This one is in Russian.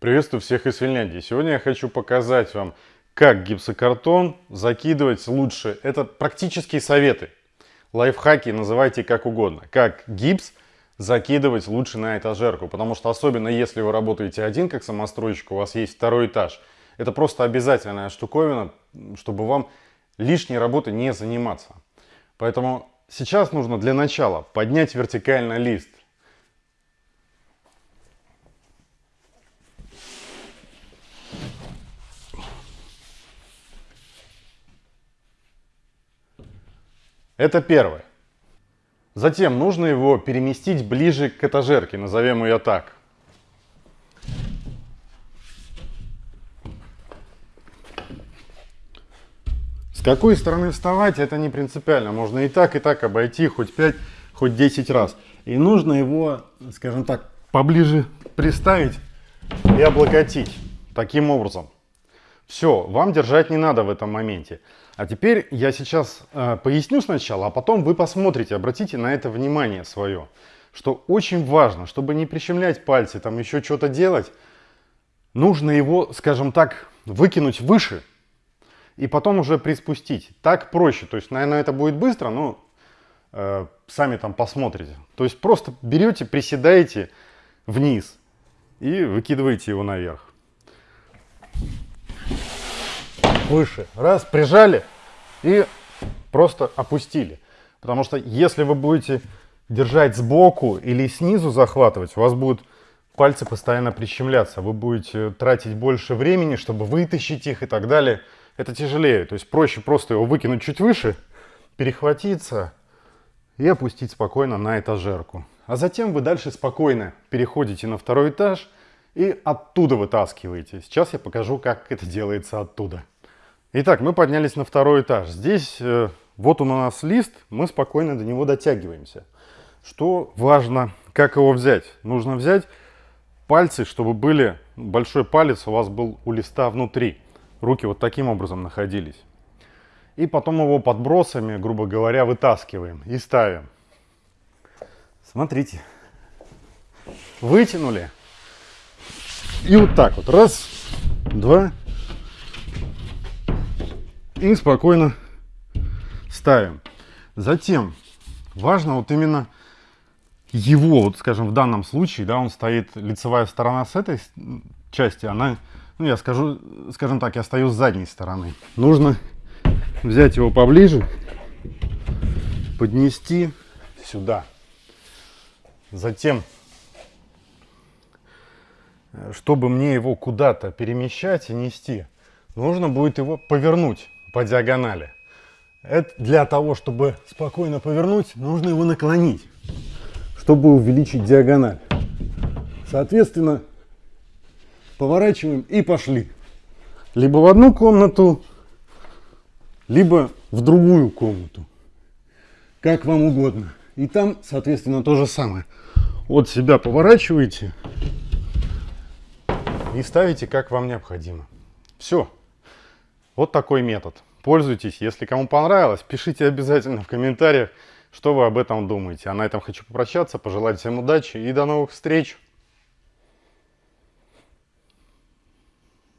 Приветствую всех из Финляндии. Сегодня я хочу показать вам, как гипсокартон закидывать лучше. Это практические советы, лайфхаки, называйте как угодно. Как гипс закидывать лучше на этажерку. Потому что особенно если вы работаете один как самостройщик, у вас есть второй этаж. Это просто обязательная штуковина, чтобы вам лишней работы не заниматься. Поэтому сейчас нужно для начала поднять вертикально лист. Это первое. Затем нужно его переместить ближе к этажерке, назовем ее так. С какой стороны вставать, это не принципиально. Можно и так, и так обойти хоть 5, хоть 10 раз. И нужно его, скажем так, поближе приставить и облокотить. Таким образом. Все, вам держать не надо в этом моменте. А теперь я сейчас э, поясню сначала, а потом вы посмотрите, обратите на это внимание свое. Что очень важно, чтобы не прищемлять пальцы, там еще что-то делать, нужно его, скажем так, выкинуть выше и потом уже приспустить. Так проще. То есть, наверное, это будет быстро, но э, сами там посмотрите. То есть просто берете, приседаете вниз и выкидываете его наверх выше. Раз, прижали и просто опустили. Потому что если вы будете держать сбоку или снизу захватывать, у вас будут пальцы постоянно прищемляться. Вы будете тратить больше времени, чтобы вытащить их и так далее. Это тяжелее. То есть проще просто его выкинуть чуть выше, перехватиться и опустить спокойно на этажерку. А затем вы дальше спокойно переходите на второй этаж и оттуда вытаскиваете. Сейчас я покажу, как это делается оттуда. Итак, мы поднялись на второй этаж. Здесь э, вот он у нас лист, мы спокойно до него дотягиваемся. Что важно, как его взять? Нужно взять пальцы, чтобы были, большой палец у вас был у листа внутри. Руки вот таким образом находились. И потом его подбросами, грубо говоря, вытаскиваем и ставим. Смотрите. Вытянули. И вот так вот. Раз, два, и спокойно ставим. Затем важно вот именно его, вот скажем, в данном случае, да, он стоит, лицевая сторона с этой части, она, ну я скажу, скажем так, я стою с задней стороны. Нужно взять его поближе, поднести сюда. Затем, чтобы мне его куда-то перемещать и нести, нужно будет его повернуть по диагонали. Это для того, чтобы спокойно повернуть, нужно его наклонить, чтобы увеличить диагональ. Соответственно, поворачиваем и пошли. Либо в одну комнату, либо в другую комнату. Как вам угодно. И там, соответственно, то же самое. Вот себя поворачиваете и ставите, как вам необходимо. Все. Вот такой метод. Пользуйтесь. Если кому понравилось, пишите обязательно в комментариях, что вы об этом думаете. А на этом хочу попрощаться, пожелать всем удачи и до новых встреч!